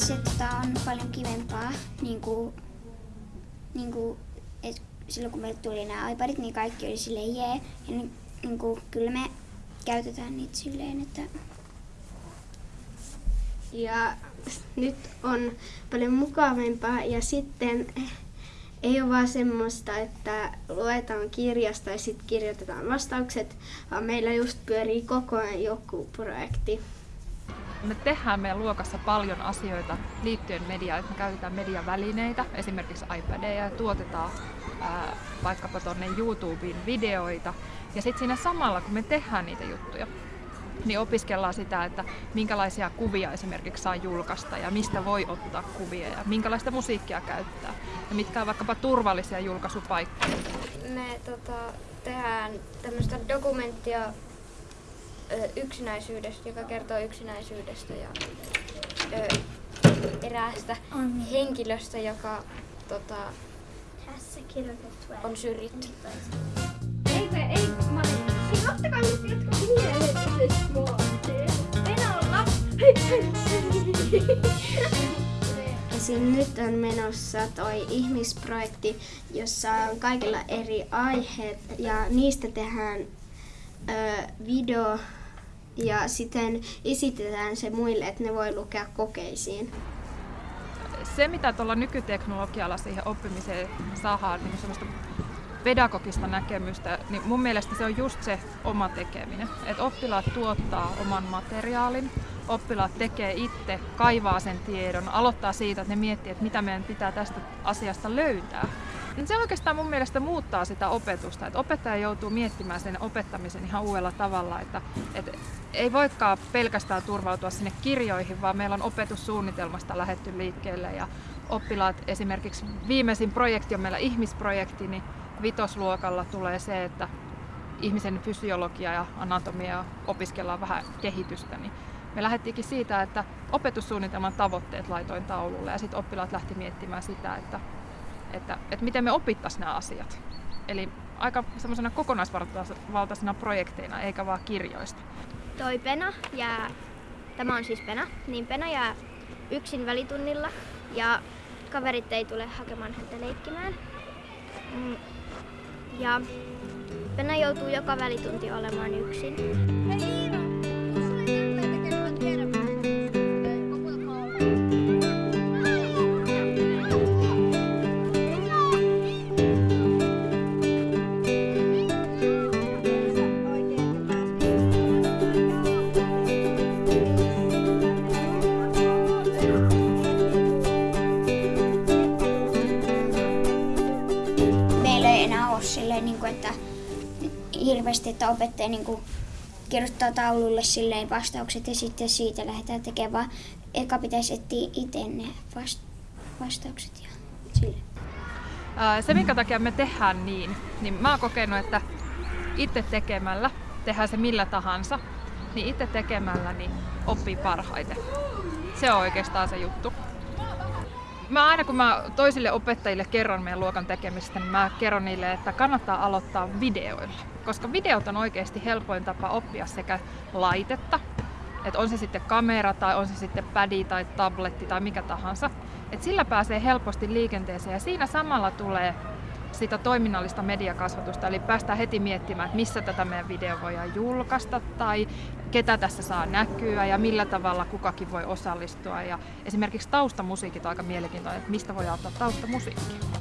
se tota, on paljon kivempaa, niin kuin, niin kuin, et silloin kun meille tuli nämä iPadit, niin kaikki oli silleen jee. Ja niin, niin kuin, kyllä me käytetään niitä silleen, että Ja nyt on paljon mukavampaa ja sitten ei ole vaan semmoista, että luetaan kirjasta ja sitten kirjoitetaan vastaukset, vaan meillä just pyörii koko ajan joku projekti. Me tehdään meidän luokassa paljon asioita liittyen mediaan, että me käytetään mediavälineitä, esimerkiksi iPadeja ja tuotetaan ää, vaikkapa tuonne YouTubeen videoita. Ja sitten siinä samalla, kun me tehdään niitä juttuja, niin opiskellaan sitä, että minkälaisia kuvia esimerkiksi saa julkaista ja mistä voi ottaa kuvia ja minkälaista musiikkia käyttää ja mitkä on vaikkapa turvallisia julkaisupaikkoja. Me tota, tehdään tämmöistä dokumenttia yksinäisyydestä, joka kertoo yksinäisyydestä ja ö, eräästä henkilöstä, joka tota, tässä on syrjitty. Ei, ei. Siis ottakaa nyt jotkut mielelliset Esim. nyt on menossa toi ihmisprojekti, jossa on kaikilla eri aiheet ja niistä tehdään ö, video ja sitten esitetään se muille, että ne voi lukea kokeisiin. se, mitä tuolla nykyteknologialla siihen oppimiseen saadaan, niin semmoista pedagogista näkemystä, niin mun mielestä se on just se oma tekeminen. Että oppilaat tuottaa oman materiaalin, oppilaat tekee itse, kaivaa sen tiedon, aloittaa siitä, että ne miettii, että mitä meidän pitää tästä asiasta löytää. Niin Se oikeastaan mun mielestä muuttaa sitä opetusta, että opettaja joutuu miettimään sen opettamisen ihan uudella tavalla, että, että ei voikaan pelkästään turvautua sinne kirjoihin, vaan meillä on opetussuunnitelmasta lähetty liikkeelle ja oppilaat esimerkiksi viimeisin projekti on meillä ihmisprojekti, niin vitosluokalla tulee se, että ihmisen fysiologia ja anatomia opiskellaan vähän kehitystä, niin me lähdettiinkin siitä, että opetussuunnitelman tavoitteet laitoin taululle ja sitten oppilaat lähti miettimään sitä, että, että, että miten me opittaisiin nämä asiat. Eli aika semmoisena kokonaisvaltaisena projekteina, eikä vaan kirjoista. Toi Pena jää, tämä on siis Pena, niin Pena jää yksin välitunnilla ja kaverit ei tule hakemaan häntä leikkimään. Mm, Ja Pena joutuu joka välitunti olemaan yksin. meillä hirveästi, että opettaja niin kuin, kirjoittaa taululle silleen vastaukset ja sitten siitä lähdetään tekemään, eka pitäisi etsiä itse ne vast- vastaukset ja sille. Ää, Se, minkä takia me tehdään niin, niin mä oon kokenut, että itse tekemällä, tehdään se millä tahansa, niin itse tekemällä niin oppii parhaiten. Se on oikeastaan se juttu. Mä aina kun mä toisille opettajille kerron meidän luokan tekemistä, niin mä kerron niille, että kannattaa aloittaa videoilla. Koska videot on oikeasti helpoin tapa oppia sekä laitetta, että on se sitten kamera tai on se sitten pädi tai tabletti tai mikä tahansa. Et sillä pääsee helposti liikenteeseen ja siinä samalla tulee sitä toiminnallista mediakasvatusta, eli päästään heti miettimään, että missä tätä meidän video voidaan julkaista tai ketä tässä saa näkyä ja millä tavalla kukakin voi osallistua. Ja esimerkiksi taustamusiikit on aika mielenkiintoinen, että mistä voi ottaa taustamusiikkia.